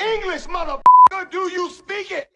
English, motherfucker, do you speak it?